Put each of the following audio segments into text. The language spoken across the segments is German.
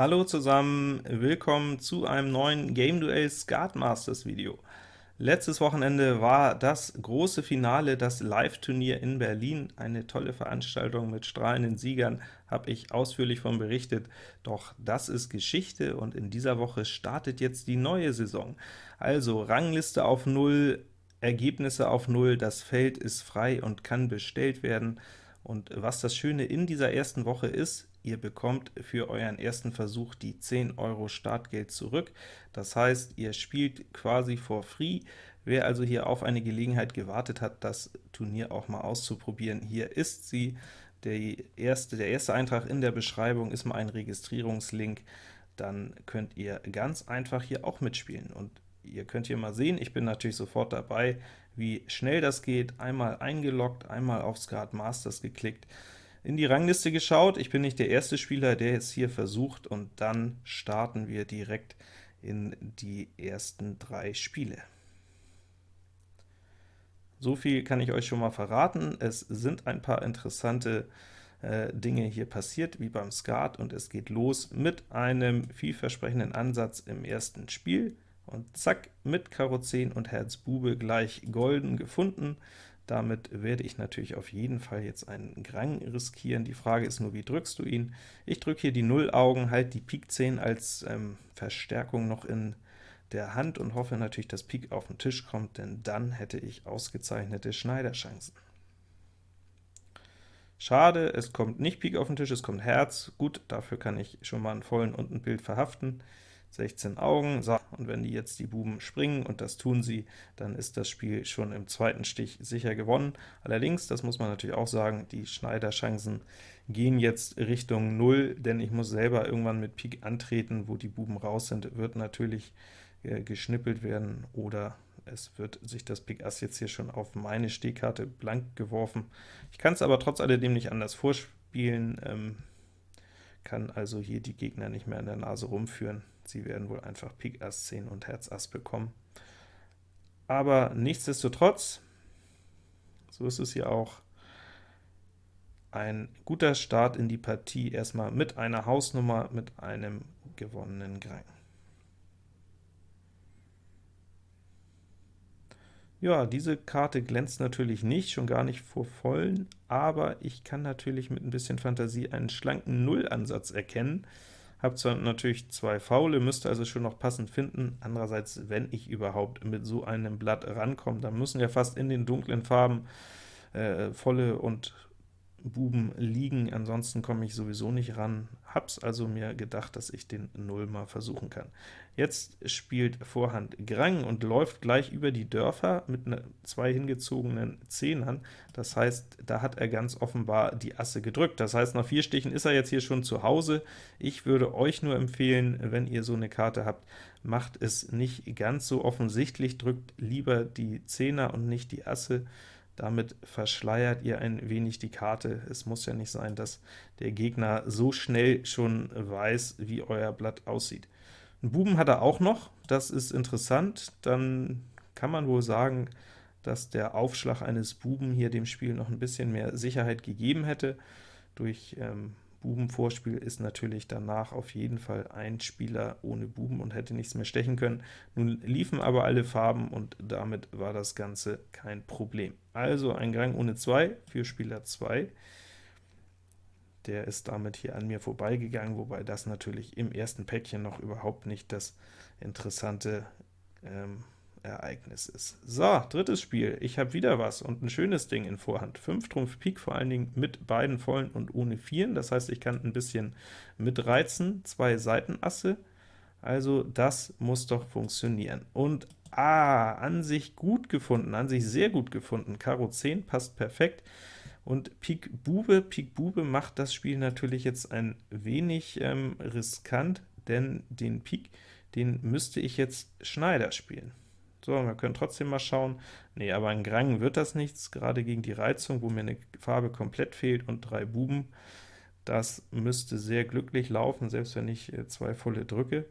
Hallo zusammen, willkommen zu einem neuen Game Duell Skat Masters Video. Letztes Wochenende war das große Finale, das Live-Turnier in Berlin. Eine tolle Veranstaltung mit strahlenden Siegern, habe ich ausführlich von berichtet. Doch das ist Geschichte, und in dieser Woche startet jetzt die neue Saison. Also Rangliste auf 0, Ergebnisse auf 0, das Feld ist frei und kann bestellt werden. Und was das Schöne in dieser ersten Woche ist, ihr bekommt für euren ersten Versuch die 10 Euro Startgeld zurück. Das heißt, ihr spielt quasi for free. Wer also hier auf eine Gelegenheit gewartet hat, das Turnier auch mal auszuprobieren, hier ist sie. Der erste, der erste Eintrag in der Beschreibung ist mal ein Registrierungslink. Dann könnt ihr ganz einfach hier auch mitspielen. Und ihr könnt hier mal sehen, ich bin natürlich sofort dabei, wie schnell das geht. Einmal eingeloggt, einmal auf Skat Masters geklickt, in die Rangliste geschaut. Ich bin nicht der erste Spieler, der es hier versucht, und dann starten wir direkt in die ersten drei Spiele. So viel kann ich euch schon mal verraten. Es sind ein paar interessante äh, Dinge hier passiert, wie beim Skat, und es geht los mit einem vielversprechenden Ansatz im ersten Spiel, und zack, mit Karo 10 und Herz Bube gleich golden gefunden. Damit werde ich natürlich auf jeden Fall jetzt einen Grang riskieren. Die Frage ist nur, wie drückst du ihn? Ich drücke hier die Null-Augen, halt die Pik 10 als ähm, Verstärkung noch in der Hand und hoffe natürlich, dass Pik auf den Tisch kommt, denn dann hätte ich ausgezeichnete Schneiderchancen. Schade, es kommt nicht Pik auf den Tisch, es kommt Herz. Gut, dafür kann ich schon mal einen vollen und ein Bild verhaften. 16 Augen, so, und wenn die jetzt die Buben springen, und das tun sie, dann ist das Spiel schon im zweiten Stich sicher gewonnen. Allerdings, das muss man natürlich auch sagen, die Schneiderchancen gehen jetzt Richtung 0, denn ich muss selber irgendwann mit Pik antreten, wo die Buben raus sind, wird natürlich äh, geschnippelt werden, oder es wird sich das Pik Ass jetzt hier schon auf meine Stehkarte blank geworfen. Ich kann es aber trotz alledem nicht anders vorspielen, ähm, kann also hier die Gegner nicht mehr an der Nase rumführen. Sie werden wohl einfach Pik Ass 10 und Herz Ass bekommen. Aber nichtsdestotrotz, so ist es hier auch, ein guter Start in die Partie, erstmal mit einer Hausnummer, mit einem gewonnenen Grang. Ja, diese Karte glänzt natürlich nicht, schon gar nicht vor vollen, aber ich kann natürlich mit ein bisschen Fantasie einen schlanken Nullansatz erkennen, habe zwar natürlich zwei Faule, müsste also schon noch passend finden, andererseits, wenn ich überhaupt mit so einem Blatt rankomme, dann müssen ja fast in den dunklen Farben äh, volle und Buben liegen, ansonsten komme ich sowieso nicht ran. Hab's also mir gedacht, dass ich den Null mal versuchen kann. Jetzt spielt Vorhand Grang und läuft gleich über die Dörfer mit ne, zwei hingezogenen Zehnern. Das heißt, da hat er ganz offenbar die Asse gedrückt. Das heißt, nach vier Stichen ist er jetzt hier schon zu Hause. Ich würde euch nur empfehlen, wenn ihr so eine Karte habt, macht es nicht ganz so offensichtlich, drückt lieber die Zehner und nicht die Asse. Damit verschleiert ihr ein wenig die Karte. Es muss ja nicht sein, dass der Gegner so schnell schon weiß, wie euer Blatt aussieht. Einen Buben hat er auch noch, das ist interessant. Dann kann man wohl sagen, dass der Aufschlag eines Buben hier dem Spiel noch ein bisschen mehr Sicherheit gegeben hätte. Durch ähm, Bubenvorspiel ist natürlich danach auf jeden Fall ein Spieler ohne Buben und hätte nichts mehr stechen können. Nun liefen aber alle Farben, und damit war das Ganze kein Problem. Also ein Gang ohne 2 für Spieler 2. Der ist damit hier an mir vorbeigegangen, wobei das natürlich im ersten Päckchen noch überhaupt nicht das interessante ähm, Ereignis ist. So, drittes Spiel. Ich habe wieder was und ein schönes Ding in Vorhand. 5 Trumpf Pik, vor allen Dingen mit beiden vollen und ohne Vieren. Das heißt, ich kann ein bisschen mitreizen. Zwei Seitenasse. Also das muss doch funktionieren. Und ah, an sich gut gefunden, an sich sehr gut gefunden. Karo 10 passt perfekt. Und Pik Bube, Pik Bube macht das Spiel natürlich jetzt ein wenig ähm, riskant, denn den Pik, den müsste ich jetzt Schneider spielen. So, wir können trotzdem mal schauen. Nee, aber ein Grang wird das nichts, gerade gegen die Reizung, wo mir eine Farbe komplett fehlt und drei Buben. Das müsste sehr glücklich laufen, selbst wenn ich äh, zwei volle drücke.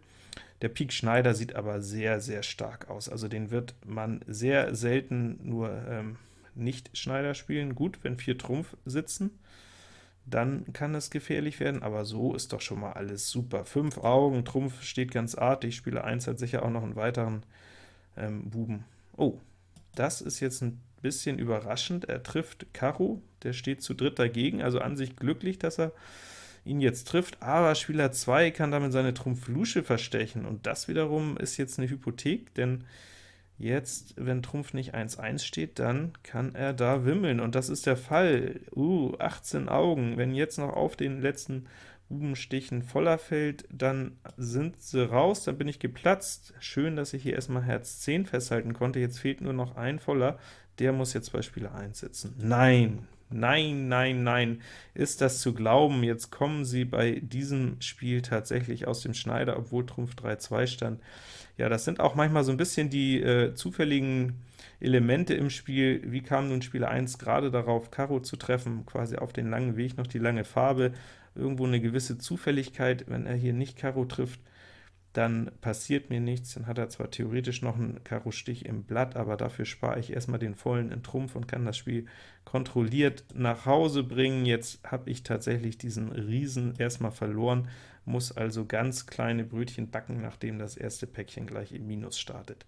Der Pik Schneider sieht aber sehr, sehr stark aus. Also den wird man sehr selten nur ähm, nicht Schneider spielen. Gut, wenn vier Trumpf sitzen, dann kann es gefährlich werden, aber so ist doch schon mal alles super. Fünf Augen, Trumpf steht ganz artig, Spieler 1 hat sicher auch noch einen weiteren ähm, Buben. Oh, das ist jetzt ein bisschen überraschend, er trifft Karo, der steht zu dritt dagegen, also an sich glücklich, dass er ihn jetzt trifft, aber Spieler 2 kann damit seine Trumpf-Lusche verstechen, und das wiederum ist jetzt eine Hypothek, denn Jetzt, wenn Trumpf nicht 1-1 steht, dann kann er da wimmeln, und das ist der Fall. Uh, 18 Augen. Wenn jetzt noch auf den letzten Bubenstichen voller fällt, dann sind sie raus, dann bin ich geplatzt. Schön, dass ich hier erstmal Herz 10 festhalten konnte. Jetzt fehlt nur noch ein voller, der muss jetzt bei Spieler 1 sitzen. Nein, nein, nein, nein, ist das zu glauben? Jetzt kommen sie bei diesem Spiel tatsächlich aus dem Schneider, obwohl Trumpf 3-2 stand. Ja, das sind auch manchmal so ein bisschen die äh, zufälligen Elemente im Spiel. Wie kam nun Spieler 1 gerade darauf, Karo zu treffen, quasi auf den langen Weg noch die lange Farbe, irgendwo eine gewisse Zufälligkeit, wenn er hier nicht Karo trifft, dann passiert mir nichts, dann hat er zwar theoretisch noch einen Karo-Stich im Blatt, aber dafür spare ich erstmal den vollen in Trumpf und kann das Spiel kontrolliert nach Hause bringen. Jetzt habe ich tatsächlich diesen Riesen erstmal verloren, muss also ganz kleine Brötchen backen, nachdem das erste Päckchen gleich im Minus startet.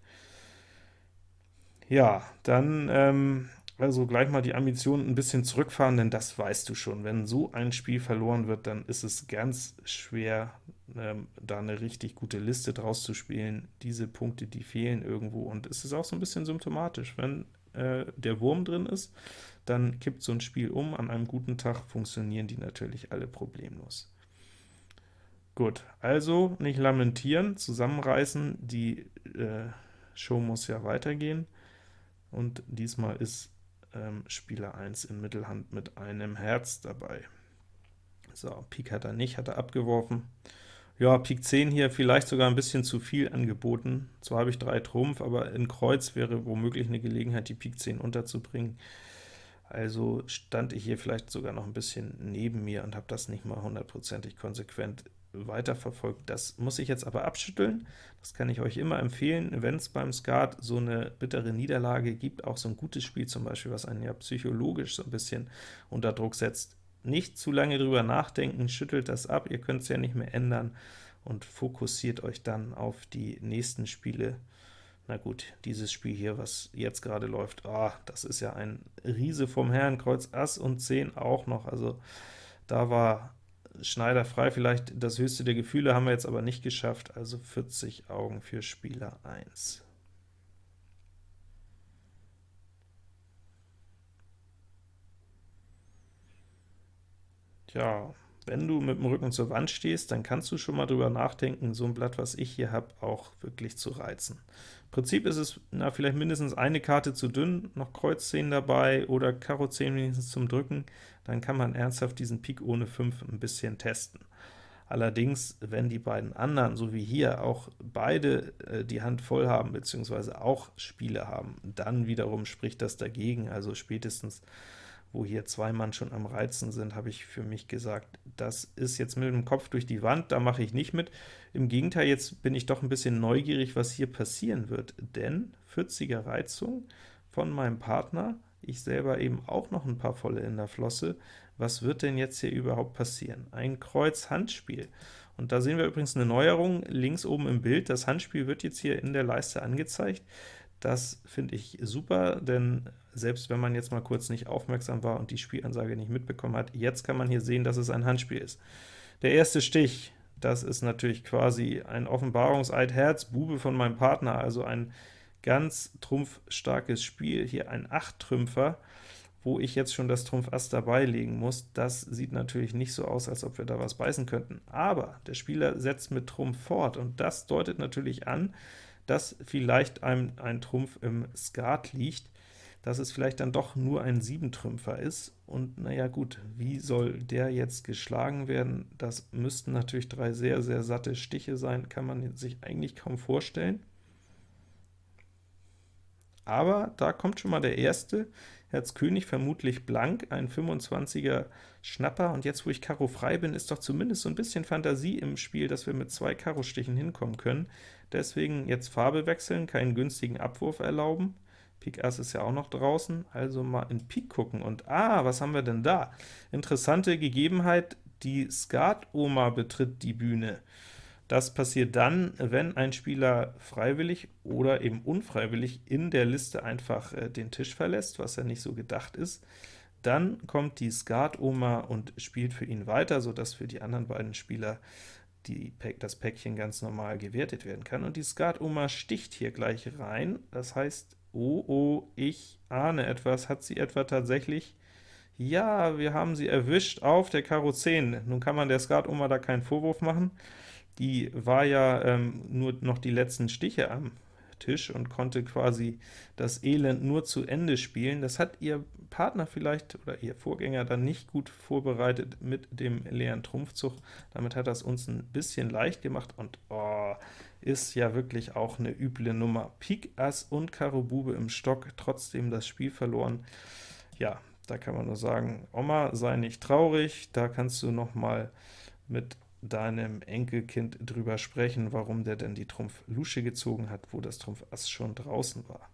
Ja, dann ähm, also gleich mal die Ambitionen ein bisschen zurückfahren, denn das weißt du schon. Wenn so ein Spiel verloren wird, dann ist es ganz schwer, ähm, da eine richtig gute Liste draus zu spielen. Diese Punkte, die fehlen irgendwo, und es ist auch so ein bisschen symptomatisch. Wenn äh, der Wurm drin ist, dann kippt so ein Spiel um. An einem guten Tag funktionieren die natürlich alle problemlos. Gut, also nicht lamentieren, zusammenreißen, die äh, Show muss ja weitergehen, und diesmal ist ähm, Spieler 1 in Mittelhand mit einem Herz dabei. So, Pik hat er nicht, hat er abgeworfen. Ja, Pik 10 hier vielleicht sogar ein bisschen zu viel angeboten. Zwar habe ich 3 Trumpf, aber in Kreuz wäre womöglich eine Gelegenheit, die Pik 10 unterzubringen. Also stand ich hier vielleicht sogar noch ein bisschen neben mir und habe das nicht mal hundertprozentig konsequent weiterverfolgt. Das muss ich jetzt aber abschütteln. Das kann ich euch immer empfehlen, wenn es beim Skat so eine bittere Niederlage gibt, auch so ein gutes Spiel zum Beispiel, was einen ja psychologisch so ein bisschen unter Druck setzt. Nicht zu lange drüber nachdenken, schüttelt das ab, ihr könnt es ja nicht mehr ändern, und fokussiert euch dann auf die nächsten Spiele. Na gut, dieses Spiel hier, was jetzt gerade läuft, ah, das ist ja ein Riese vom Herrn, Kreuz Ass und 10 auch noch, also da war Schneider frei, vielleicht das höchste der Gefühle haben wir jetzt aber nicht geschafft, also 40 Augen für Spieler 1. Tja, wenn du mit dem Rücken zur Wand stehst, dann kannst du schon mal drüber nachdenken, so ein Blatt, was ich hier habe, auch wirklich zu reizen. Prinzip ist es na, vielleicht mindestens eine Karte zu dünn, noch Kreuz 10 dabei oder Karo 10 wenigstens zum Drücken, dann kann man ernsthaft diesen Pik ohne 5 ein bisschen testen. Allerdings, wenn die beiden anderen, so wie hier, auch beide äh, die Hand voll haben, beziehungsweise auch Spiele haben, dann wiederum spricht das dagegen, also spätestens wo hier zwei Mann schon am Reizen sind, habe ich für mich gesagt, das ist jetzt mit dem Kopf durch die Wand, da mache ich nicht mit. Im Gegenteil, jetzt bin ich doch ein bisschen neugierig, was hier passieren wird, denn 40er Reizung von meinem Partner, ich selber eben auch noch ein paar volle in der Flosse, was wird denn jetzt hier überhaupt passieren? Ein Kreuz-Handspiel. Und da sehen wir übrigens eine Neuerung links oben im Bild. Das Handspiel wird jetzt hier in der Leiste angezeigt. Das finde ich super, denn selbst wenn man jetzt mal kurz nicht aufmerksam war und die Spielansage nicht mitbekommen hat, jetzt kann man hier sehen, dass es ein Handspiel ist. Der erste Stich, das ist natürlich quasi ein Offenbarungseid Herz, Bube von meinem Partner, also ein ganz trumpfstarkes Spiel, hier ein 8-Trümpfer, wo ich jetzt schon das Trumpf Ass dabei legen muss. Das sieht natürlich nicht so aus, als ob wir da was beißen könnten. Aber der Spieler setzt mit Trumpf fort, und das deutet natürlich an, dass vielleicht ein, ein Trumpf im Skat liegt, dass es vielleicht dann doch nur ein Siebentrümpfer ist, und naja gut, wie soll der jetzt geschlagen werden? Das müssten natürlich drei sehr, sehr satte Stiche sein, kann man sich eigentlich kaum vorstellen. Aber da kommt schon mal der erste, Herz König vermutlich blank, ein 25er Schnapper, und jetzt, wo ich Karo frei bin, ist doch zumindest so ein bisschen Fantasie im Spiel, dass wir mit zwei Karo-Stichen hinkommen können. Deswegen jetzt Farbe wechseln, keinen günstigen Abwurf erlauben, Pik Ass ist ja auch noch draußen, also mal in Pik gucken. Und ah, was haben wir denn da? Interessante Gegebenheit, die Skat-Oma betritt die Bühne. Das passiert dann, wenn ein Spieler freiwillig oder eben unfreiwillig in der Liste einfach äh, den Tisch verlässt, was ja nicht so gedacht ist. Dann kommt die Skat-Oma und spielt für ihn weiter, sodass für die anderen beiden Spieler die, das Päckchen ganz normal gewertet werden kann. Und die Skat-Oma sticht hier gleich rein, das heißt, oh, oh, ich ahne etwas. Hat sie etwa tatsächlich ja, wir haben sie erwischt auf der Karo 10. Nun kann man der Skat-Oma da keinen Vorwurf machen. Die war ja ähm, nur noch die letzten Stiche am Tisch und konnte quasi das Elend nur zu Ende spielen. Das hat ihr Partner vielleicht oder ihr Vorgänger dann nicht gut vorbereitet mit dem leeren Trumpfzug. Damit hat das uns ein bisschen leicht gemacht und oh, ist ja wirklich auch eine üble Nummer. Pik Ass und Karo Bube im Stock, trotzdem das Spiel verloren. Ja, da kann man nur sagen, Oma, sei nicht traurig, da kannst du noch mal mit deinem Enkelkind drüber sprechen, warum der denn die Trumpf Lusche gezogen hat, wo das Trumpf Ass schon draußen war.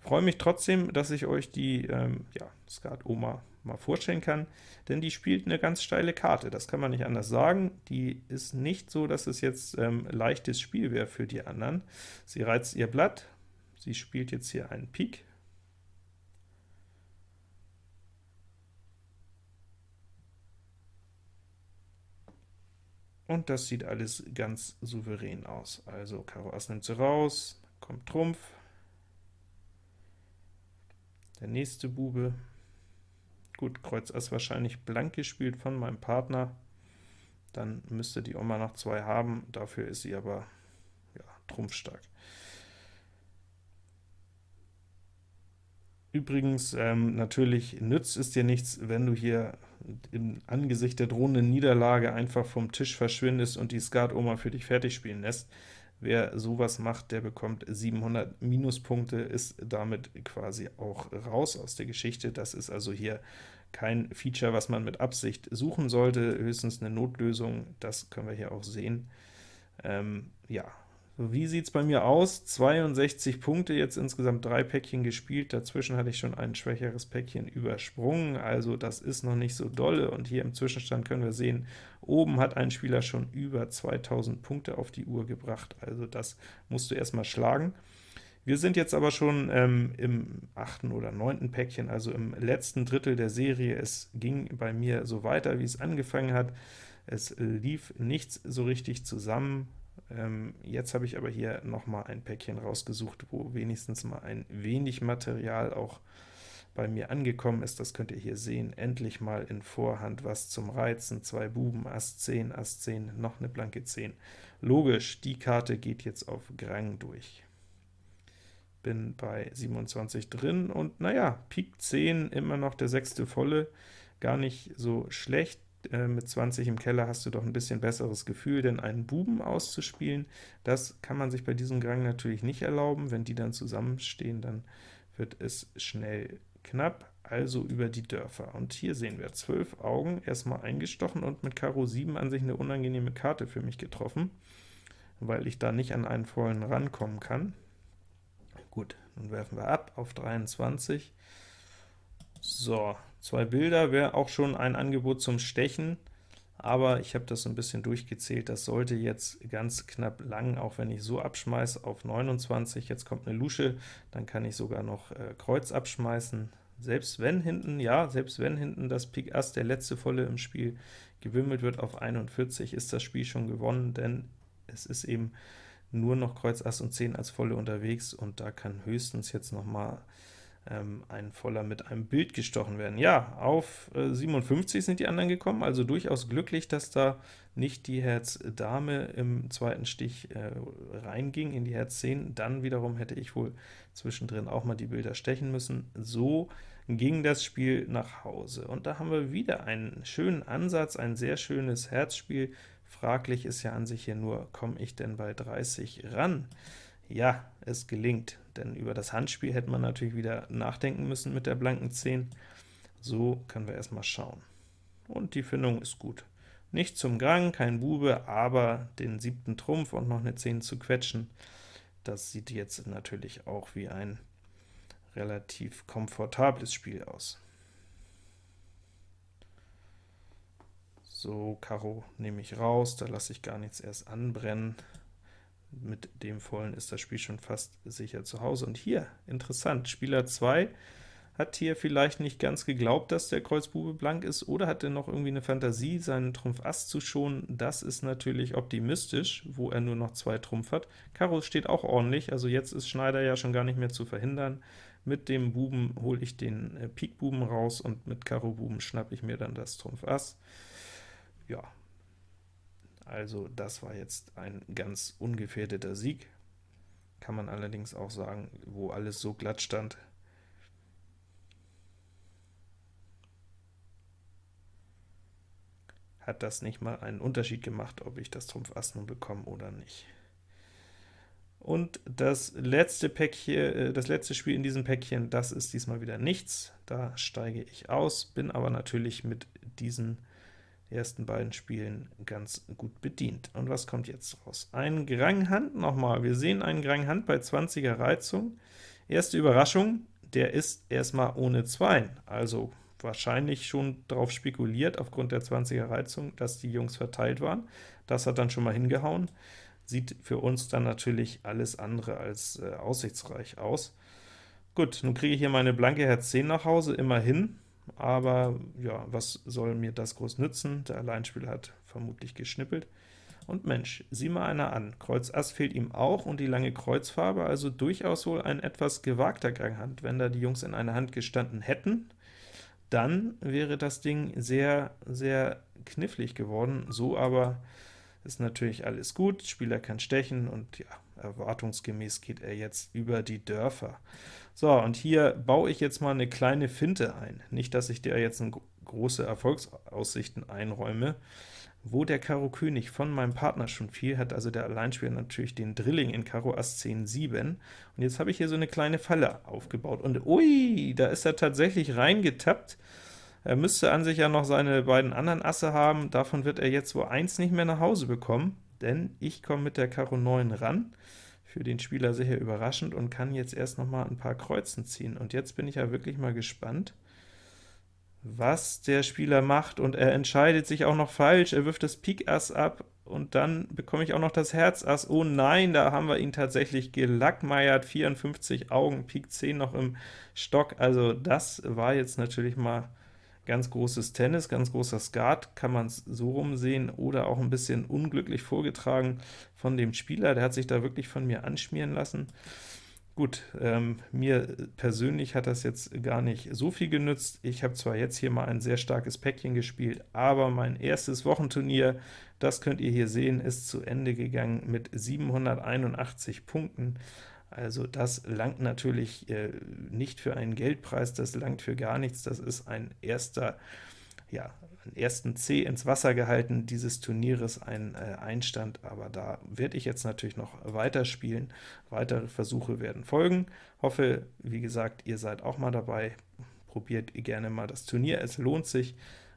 Freue mich trotzdem, dass ich euch die ähm, ja, Skat Oma mal vorstellen kann, denn die spielt eine ganz steile Karte, das kann man nicht anders sagen. Die ist nicht so, dass es jetzt ähm, leichtes Spiel wäre für die anderen. Sie reizt ihr Blatt, Sie spielt jetzt hier einen Pik. Und das sieht alles ganz souverän aus. Also Karo Ass nimmt sie raus, kommt Trumpf, der nächste Bube. Gut, Kreuz Ass wahrscheinlich blank gespielt von meinem Partner. Dann müsste die Oma noch zwei haben, dafür ist sie aber ja, trumpfstark. Übrigens, ähm, natürlich nützt es dir nichts, wenn du hier im Angesicht der drohenden Niederlage einfach vom Tisch verschwindest und die Skat-Oma für dich fertig spielen lässt. Wer sowas macht, der bekommt 700 Minuspunkte, ist damit quasi auch raus aus der Geschichte. Das ist also hier kein Feature, was man mit Absicht suchen sollte, höchstens eine Notlösung, das können wir hier auch sehen. Ähm, ja, wie sieht es bei mir aus? 62 Punkte, jetzt insgesamt drei Päckchen gespielt, dazwischen hatte ich schon ein schwächeres Päckchen übersprungen, also das ist noch nicht so dolle, und hier im Zwischenstand können wir sehen, oben hat ein Spieler schon über 2000 Punkte auf die Uhr gebracht, also das musst du erstmal schlagen. Wir sind jetzt aber schon ähm, im achten oder neunten Päckchen, also im letzten Drittel der Serie. Es ging bei mir so weiter, wie es angefangen hat. Es lief nichts so richtig zusammen, ähm, jetzt habe ich aber hier noch mal ein Päckchen rausgesucht, wo wenigstens mal ein wenig Material auch bei mir angekommen ist. Das könnt ihr hier sehen. Endlich mal in Vorhand was zum Reizen. Zwei Buben, Ass 10, Ass 10, noch eine blanke 10. Logisch, die Karte geht jetzt auf Grang durch. Bin bei 27 drin und naja, Pik 10, immer noch der sechste volle, gar nicht so schlecht. Äh, mit 20 im Keller hast du doch ein bisschen besseres Gefühl, denn einen Buben auszuspielen, das kann man sich bei diesem Gang natürlich nicht erlauben. Wenn die dann zusammenstehen, dann wird es schnell knapp, also über die Dörfer. Und hier sehen wir 12 Augen, erstmal eingestochen und mit Karo 7 an sich eine unangenehme Karte für mich getroffen, weil ich da nicht an einen vollen rankommen kann. Gut, nun werfen wir ab auf 23. So, Zwei Bilder wäre auch schon ein Angebot zum Stechen, aber ich habe das so ein bisschen durchgezählt, das sollte jetzt ganz knapp lang, auch wenn ich so abschmeiße auf 29, jetzt kommt eine Lusche, dann kann ich sogar noch äh, Kreuz abschmeißen, selbst wenn hinten, ja, selbst wenn hinten das Pik Ass, der letzte Volle im Spiel, gewimmelt wird auf 41, ist das Spiel schon gewonnen, denn es ist eben nur noch Kreuz Ass und 10 als Volle unterwegs, und da kann höchstens jetzt noch mal ähm, ein Voller mit einem Bild gestochen werden. Ja, auf äh, 57 sind die anderen gekommen, also durchaus glücklich, dass da nicht die Herz Dame im zweiten Stich äh, reinging in die Herz 10, dann wiederum hätte ich wohl zwischendrin auch mal die Bilder stechen müssen. So ging das Spiel nach Hause. Und da haben wir wieder einen schönen Ansatz, ein sehr schönes Herzspiel. Fraglich ist ja an sich hier nur, komme ich denn bei 30 ran? Ja, es gelingt, denn über das Handspiel hätte man natürlich wieder nachdenken müssen mit der blanken 10. So können wir erstmal schauen. Und die Findung ist gut. Nicht zum Grang, kein Bube, aber den siebten Trumpf und noch eine 10 zu quetschen, das sieht jetzt natürlich auch wie ein relativ komfortables Spiel aus. So, Karo nehme ich raus, da lasse ich gar nichts erst anbrennen. Mit dem vollen ist das Spiel schon fast sicher zu Hause. Und hier, interessant, Spieler 2 hat hier vielleicht nicht ganz geglaubt, dass der Kreuz Bube blank ist, oder hat er noch irgendwie eine Fantasie, seinen Trumpf Ass zu schonen. Das ist natürlich optimistisch, wo er nur noch zwei Trumpf hat. Karo steht auch ordentlich, also jetzt ist Schneider ja schon gar nicht mehr zu verhindern. Mit dem Buben hole ich den äh, Pik Buben raus, und mit Karo Buben schnappe ich mir dann das Trumpf Ass. Ja, also das war jetzt ein ganz ungefährdeter Sieg. Kann man allerdings auch sagen, wo alles so glatt stand, hat das nicht mal einen Unterschied gemacht, ob ich das Trumpf Ass nun bekomme oder nicht. Und das letzte Päckchen, äh, das letzte Spiel in diesem Päckchen, das ist diesmal wieder nichts. Da steige ich aus, bin aber natürlich mit diesen ersten beiden Spielen ganz gut bedient. Und was kommt jetzt raus? Ein Grang Hand nochmal. Wir sehen einen Grang Hand bei 20er Reizung. Erste Überraschung, der ist erstmal ohne Zweien, also wahrscheinlich schon darauf spekuliert, aufgrund der 20er Reizung, dass die Jungs verteilt waren. Das hat dann schon mal hingehauen. Sieht für uns dann natürlich alles andere als äh, aussichtsreich aus. Gut, nun kriege ich hier meine blanke Herz 10 nach Hause, immerhin, aber ja, was soll mir das groß nützen? Der Alleinspieler hat vermutlich geschnippelt. Und Mensch, sieh mal einer an, Kreuz Ass fehlt ihm auch und die lange Kreuzfarbe, also durchaus wohl ein etwas gewagter Ganghand. Wenn da die Jungs in einer Hand gestanden hätten, dann wäre das Ding sehr, sehr knifflig geworden. So aber ist natürlich alles gut, Spieler kann stechen, und ja, erwartungsgemäß geht er jetzt über die Dörfer. So, und hier baue ich jetzt mal eine kleine Finte ein. Nicht, dass ich dir jetzt große Erfolgsaussichten einräume. Wo der Karo König von meinem Partner schon fiel, hat also der Alleinspieler natürlich den Drilling in Karo Ass 10 7. Und jetzt habe ich hier so eine kleine Falle aufgebaut. Und ui, da ist er tatsächlich reingetappt. Er müsste an sich ja noch seine beiden anderen Asse haben, davon wird er jetzt wohl eins nicht mehr nach Hause bekommen, denn ich komme mit der Karo 9 ran, für den Spieler sicher überraschend, und kann jetzt erst noch mal ein paar Kreuzen ziehen. Und jetzt bin ich ja wirklich mal gespannt, was der Spieler macht, und er entscheidet sich auch noch falsch, er wirft das Pik Ass ab, und dann bekomme ich auch noch das Herz Ass. Oh nein, da haben wir ihn tatsächlich gelackmeiert, 54 Augen, Pik 10 noch im Stock, also das war jetzt natürlich mal ganz großes Tennis, ganz großer Skat, kann man es so rumsehen, oder auch ein bisschen unglücklich vorgetragen von dem Spieler, der hat sich da wirklich von mir anschmieren lassen. Gut, ähm, mir persönlich hat das jetzt gar nicht so viel genützt. Ich habe zwar jetzt hier mal ein sehr starkes Päckchen gespielt, aber mein erstes Wochenturnier, das könnt ihr hier sehen, ist zu Ende gegangen mit 781 Punkten. Also das langt natürlich äh, nicht für einen Geldpreis, das langt für gar nichts, das ist ein erster, ja, ersten C ins Wasser gehalten dieses Turnieres, ein äh, Einstand, aber da werde ich jetzt natürlich noch weiterspielen. Weitere Versuche werden folgen. Hoffe, wie gesagt, ihr seid auch mal dabei. Probiert gerne mal das Turnier, es lohnt sich.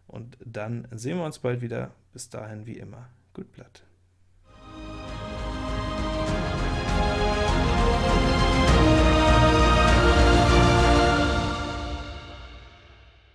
Und dann sehen wir uns bald wieder. Bis dahin wie immer, gut Blatt.